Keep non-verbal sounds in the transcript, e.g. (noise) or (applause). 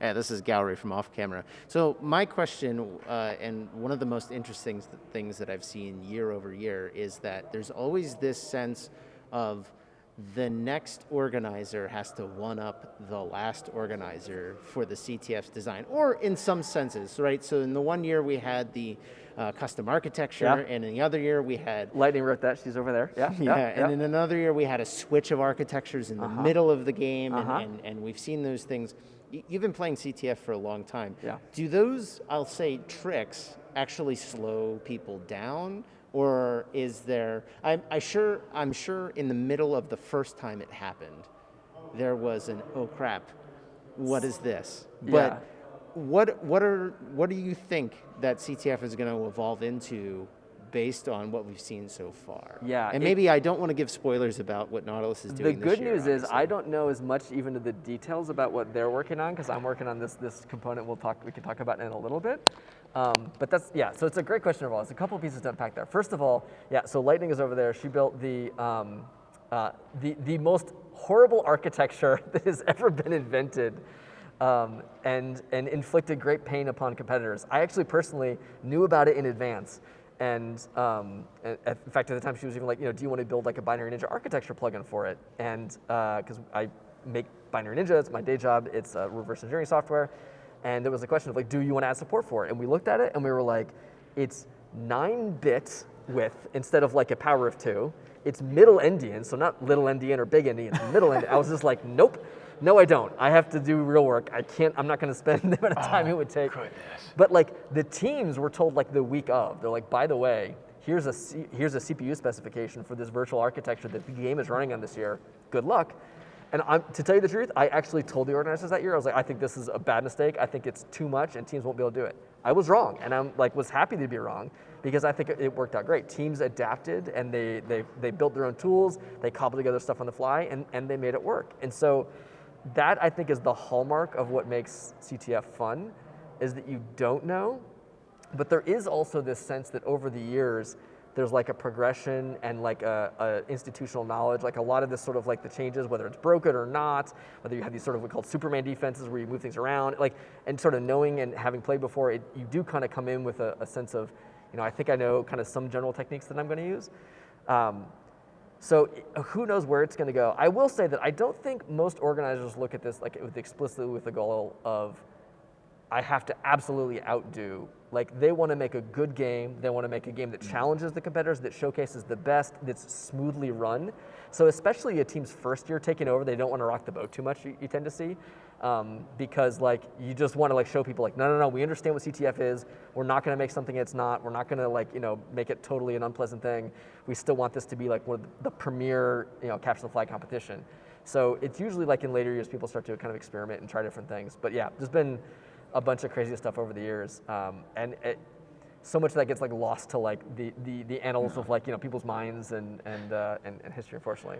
Yeah, this is Gallery from Off Camera. So my question, uh, and one of the most interesting things that I've seen year over year, is that there's always this sense of the next organizer has to one up the last organizer for the CTF's design, or in some senses, right? So in the one year we had the uh, custom architecture, yeah. and in the other year we had Lightning wrote that. She's over there. Yeah, (laughs) yeah. yeah and in another year we had a switch of architectures in the uh -huh. middle of the game, uh -huh. and, uh-huh. and, and we've seen those things. You've been playing CTF for a long time. Yeah. Do those, I'll say, tricks actually slow people down? Or is there, I'm, I sure, I'm sure in the middle of the first time it happened, there was an, oh crap, what is this? But yeah. what, what, are, what do you think that CTF is going to evolve into based on what we've seen so far. Yeah. And maybe it, I don't want to give spoilers about what Nautilus is doing The good year, news is I don't know as much even to the details about what they're working on because I'm working on this this component we'll talk we can talk about in a little bit. Um, but that's, yeah, so it's a great question overall. It's a couple pieces to unpack there. First of all, yeah, so Lightning is over there. She built the, um, uh, the, the most horrible architecture (laughs) that has ever been invented um, and, and inflicted great pain upon competitors. I actually personally knew about it in advance. And, um, in fact, at the time she was even like, you know, do you want to build like a Binary Ninja architecture plugin for it? And because uh, I make Binary Ninja, it's my day job, it's reverse engineering software. And there was a question of like, do you want to add support for it? And we looked at it and we were like, it's nine bit width instead of like a power of two. It's middle endian, so not little endian or big endian, it's middle endian. I was just like, nope, no I don't. I have to do real work. I can't, I'm not gonna spend (laughs) the amount of time oh, it would take. Goodness. But like the teams were told like the week of, they're like, by the way, here's a, C here's a CPU specification for this virtual architecture that the game is running on this year. Good luck. And I'm, to tell you the truth, I actually told the organizers that year, I was like, I think this is a bad mistake. I think it's too much and teams won't be able to do it. I was wrong and I'm like, was happy to be wrong because I think it worked out great. Teams adapted and they, they, they built their own tools, they cobbled together stuff on the fly and, and they made it work. And so that I think is the hallmark of what makes CTF fun is that you don't know, but there is also this sense that over the years, there's like a progression and like a, a, institutional knowledge, like a lot of this sort of like the changes, whether it's broken or not, whether you have these sort of what called Superman defenses where you move things around, like, and sort of knowing and having played before, it, you do kind of come in with a, a, sense of, you know, I think I know kind of some general techniques that I'm going to use. Um, so uh, who knows where it's going to go. I will say that I don't think most organizers look at this like with explicitly with the goal of I have to absolutely outdo. Like they want to make a good game. They want to make a game that challenges the competitors, that showcases the best, that's smoothly run. So especially a team's first year taking over, they don't want to rock the boat too much. You, you tend to see, um, because like you just want to like show people like, no, no, no, we understand what CTF is. We're not going to make something it's not. We're not going to like you know make it totally an unpleasant thing. We still want this to be like one of the premier you know capture the flag competition. So it's usually like in later years people start to kind of experiment and try different things. But yeah, there's been a bunch of crazy stuff over the years, um, and it, so much of that gets like lost to like the the, the annals of like you know people's minds and and, uh, and, and history, unfortunately.